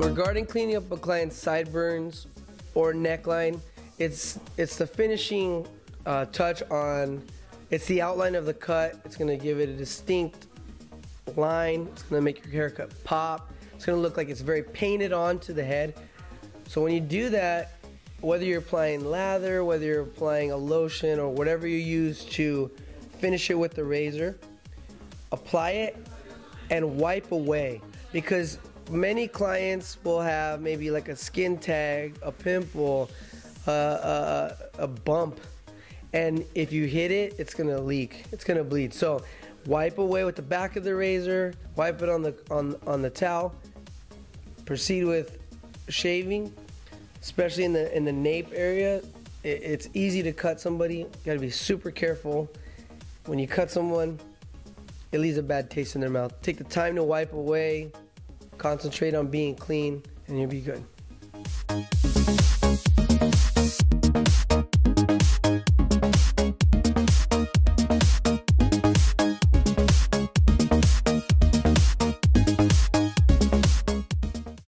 starting cleaning up a client's sideburns or neckline, it's it's the finishing uh, touch on. It's the outline of the cut. It's gonna give it a distinct line. It's gonna make your haircut pop. It's gonna look like it's very painted onto the head. So when you do that, whether you're applying lather, whether you're applying a lotion or whatever you use to finish it with the razor, apply it and wipe away because many clients will have maybe like a skin tag, a pimple, uh, a, a bump, and if you hit it, it's gonna leak. It's gonna bleed. So wipe away with the back of the razor, wipe it on the on on the towel. Proceed with shaving, especially in the in the nape area. It, it's easy to cut somebody. You gotta be super careful when you cut someone. It leaves a bad taste in their mouth. Take the time to wipe away, concentrate on being clean, and you'll be good.